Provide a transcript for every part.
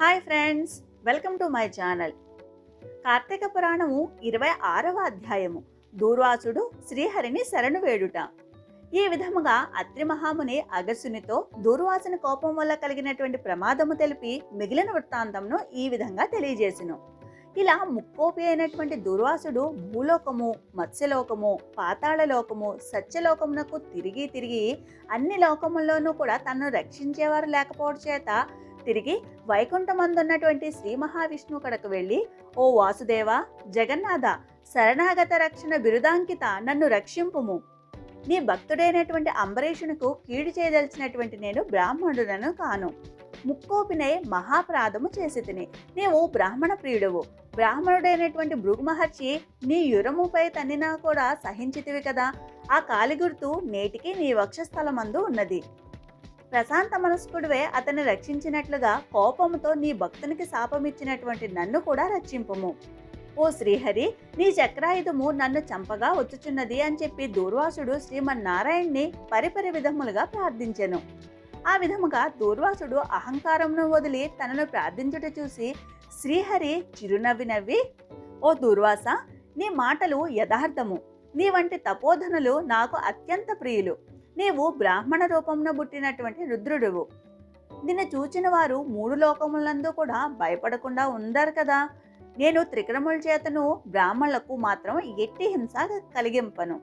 Hi friends welcome to my channel Karthika Puranamu ఇరవై ఆరవ అధ్యాయము. దూర్వాసుడు శ్రీహరిని శరణు వేడుట. ఈ విధముగా అత్రి మహాముని అగస్సునితో దూర్వాసుని కోపం వల్ల కలిగినటువంటి ప్రమాదము తెలిపి మిగిలిన వృత్తాంతంను ఈ విధంగా తెలియజేసెను. ఇలా ముక్కోపి అయినటువంటి దుర్వాసుడు భూలోకము మత్స్యలోకము పాతాళలోకము సత్యలోకమునకు తిరిగి తిరిగి అన్ని లోకముల్లోనూ కూడా తనను రక్షించేవారు లేకపోవడం చేత తిరిగి వైకుంఠమందున్నటువంటి శ్రీ మహావిష్ణువు కడకు వెళ్ళి ఓ వాసుదేవ జగన్నాథ శరణాగత రక్షణ బిరుదాంకిత నన్ను రక్షింపుము. నీ భక్తుడైనటువంటి అంబరీషునకు కీడు చేయదలిచినటువంటి నేను బ్రాహ్మణుడను కాను. ముక్కోపినై మహాప్రాధము చేసి తిని. నీవు బ్రాహ్మణ ప్రియుడువు. బ్రాహ్మణుడైనటువంటి భృగు మహర్షి నీ యురముపై తన్నినా కూడా సహించితివి కదా. ఆ కాలిగుర్తు నేటికి నీ వక్షస్థలమందు ఉన్నది. ప్రశాంత మనస్కుడివే అతన్ని రక్షించినట్లుగా కోపముతో నీ భక్తునికి శాపమిచ్చినటువంటి నన్ను కూడా రక్షింపము. ఓ శ్రీహరి నీ చక్రాయుధము నన్ను చంపగా వచ్చుచున్నది అని చెప్పి దూర్వాసుడు శ్రీమన్నారాయణ్ణి పరిపరి విధములుగా ప్రార్థించెను. ఆ విధముగా దూర్వాసుడు అహంకారమును వదిలి తనను ప్రార్థించుట చూసి శ్రీహరి చిరునవ్వి నవ్వి ఓ దూర్వాస నీ మాటలు యథార్థము. నీ వంటి తపోధనులు నాకు అత్యంత ప్రియులు. నీవు బ్రాహ్మణ రూపంలో పుట్టినటువంటి రుద్రుడువు. నిన్ను చూచిన వారు మూడు లోకములందు కూడా భయపడకుండా ఉందారు కదా. నేను త్రికరముల చేతను బ్రాహ్మణులకు మాత్రం ఎట్టి హింస కలిగింపను.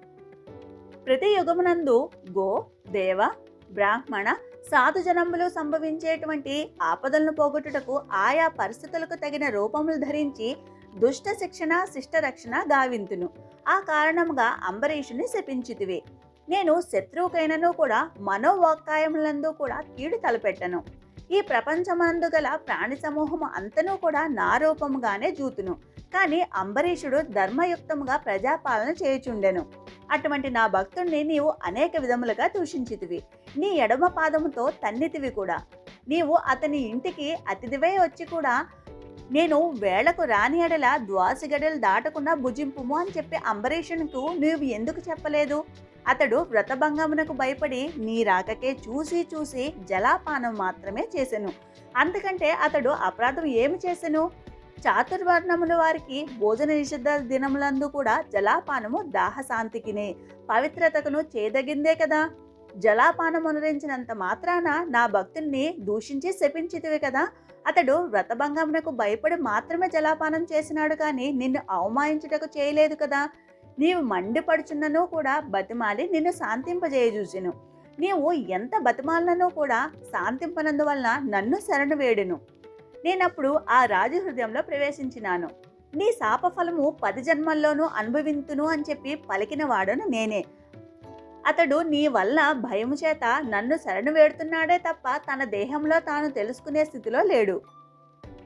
ప్రతి యుగమునందు గో దేవ బ్రాహ్మణ సాధు జనములు సంభవించేటువంటి ఆపదలను పోగొట్టుటకు ఆయా పరిస్థితులకు తగిన రూపములు ధరించి దుష్ట శిక్షణ శిష్ట రక్షణ గావింతును. ఆ కారణముగా అంబరీషుని శపించితివి. నేను శత్రువుకైనను కూడా మనోవాక్కాయములందు కూడా కీడు తలపెట్టను. ఈ ప్రపంచమందు గల ప్రాణి సమూహం అంతనూ కూడా నా రూపముగానే జూతును. కానీ అంబరీషుడు ధర్మయుక్తముగా ప్రజాపాలన చేయుచుండెను. అటువంటి నా భక్తుణ్ణి నీవు అనేక విధములుగా దూషించితివి. నీ ఎడమ పాదముతో తన్నితివి కూడా. నీవు అతని ఇంటికి అతిథివై వచ్చి కూడా నేను వేళకు రాని ఎడల ద్వాసిగడలు దాటకుండా భుజింపుము అని చెప్పి అంబరీషునికు నీవు ఎందుకు చెప్పలేదు? అతడు వ్రతభంగమునకు భయపడి నీ రాకకే చూసి చూసి జలాపానం మాత్రమే చేసెను. అందుకంటే అతడు అపరాధం ఏమి చేసెను? చాతుర్వర్ణముల వారికి భోజన నిషిద్ధ దినములందు కూడా జలాపానము దాహశాంతికినే పవిత్రతకును చేదగిందే కదా? జలాపానం అనురించినంత మాత్రాన నా భక్తుల్ని దూషించి శపించితివి కదా? అతడు వ్రతభంగమునకు భయపడి మాత్రమే జలాపానం చేసినాడు కానీ నిన్ను అవమానించుటకు చేయలేదు కదా? నీవు మండిపడుచున్నను కూడా బతిమాలి నిన్ను శాంతింపజేయజూచెను నీవు ఎంత బతిమాలనో కూడా శాంతింపనందువలన నన్ను శరణు వేడును. నేనప్పుడు ఆ రాజు హృదయంలో ప్రవేశించినాను. నీ శాపఫలము పది జన్మల్లోనూ అనుభవింతును అని చెప్పి పలికిన వాడను నేనే. అతడు నీ వల్ల భయము చేత నన్ను శరణు వేడుతున్నాడే తప్ప తన దేహంలో తాను తెలుసుకునే స్థితిలో లేడు.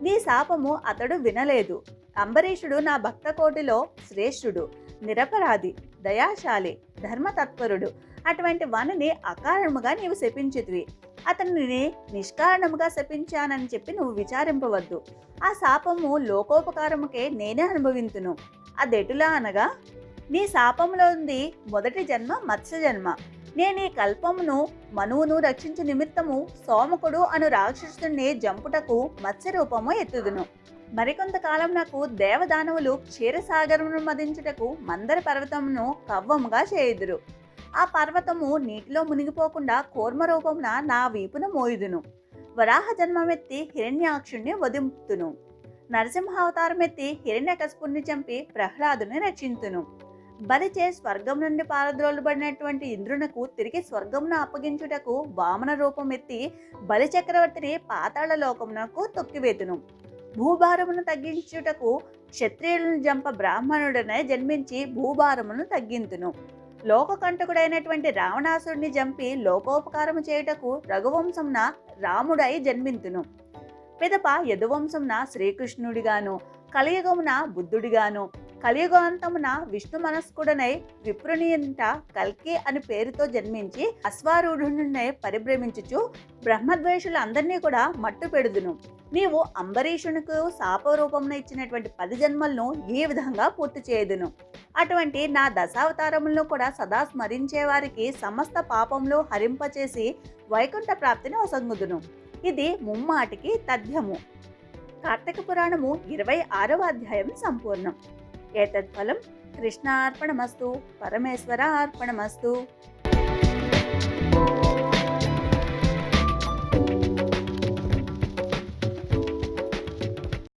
నీ శాపము అతడు వినలేదు. అంబరీషుడు నా భక్త కోటిలో శ్రేష్ఠుడు నిరపరాధి దయాశాలి ధర్మతత్పరుడు. అటువంటి వనని అకారణముగా నీవు శపించితివి. అతనిని నిష్కారణముగా శపించానని చెప్పి నువ్వు విచారింపవద్దు. ఆ శాపము లోకోపకారముకే నేనే అనుభవింతును. అదెటులా అనగా నీ శాపంలో ఉంది మొదటి జన్మ మత్స్య జన్మ. నేను ఈ కల్పమును మనువును రక్షించు నిమిత్తము సోమకుడు అను రాక్షసుని జంపుటకు మత్స్య రూపము ఎత్తుదును. మరికొంతకాలం నాకు దేవదానవులు క్షీరసాగరమును మదించుటకు మందర పర్వతమును కవ్వముగా చేయుదురు. ఆ పర్వతము నీటిలో మునిగిపోకుండా కూర్మ రూపమున నా వీపున మోయుదును. వరాహ జన్మమెత్తి హిరణ్యాక్షుణ్ణి వదింపుతును నరసింహావతారమెత్తి హిరణ్యకశపుణ్ణి చంపి ప్రహ్లాదుని రక్షింతును. బలిచే స్వర్గం నుండి పారద్రోలుబడినటువంటి ఇంద్రునకు తిరిగి స్వర్గమును అప్పగించుటకు వామన రూపం ఎత్తి బలి చక్రవర్తిని పాతాళ లోకమునకు తొక్కివేతును. భూభారమును తగ్గించుటకు క్షత్రియులను జంప బ్రాహ్మణుడనే జన్మించి భూభారమును తగ్గింతును. లోకకంటకుడైనటువంటి రావణాసుడిని జంపి లోకోపకారము చేయుటకు రఘువంశంన రాముడై జన్మింతును. పిదప యదువంశంన శ్రీకృష్ణుడిగాను కలియుగమున బుద్ధుడిగాను కలియుగాంతమున విష్ణు మనస్కుడనై విప్రునియంట కల్కి అని పేరుతో జన్మించి అశ్వారూఢుడినై పరిభ్రమించుచు బ్రహ్మద్వేషులందరినీ కూడా మట్టు పెడుదును. నీవు అంబరీషునికి శాపరూపమున ఇచ్చినటువంటి పది జన్మలను ఈ విధంగా పూర్తి చేయదును. అటువంటి నా దశావతారములను కూడా సదా స్మరించే వారికి సమస్త పాపములు హరింపచేసి వైకుంఠ ప్రాప్తిని ఒసంగుదును ఇది ముమ్మాటికి తథ్యము. కార్తీక పురాణము ఇరవై ఆరవ అధ్యాయం సంపూర్ణం. ఏతత్ఫలం కృష్ణార్పణమస్తు పరమేశ్వర అర్పణమస్తు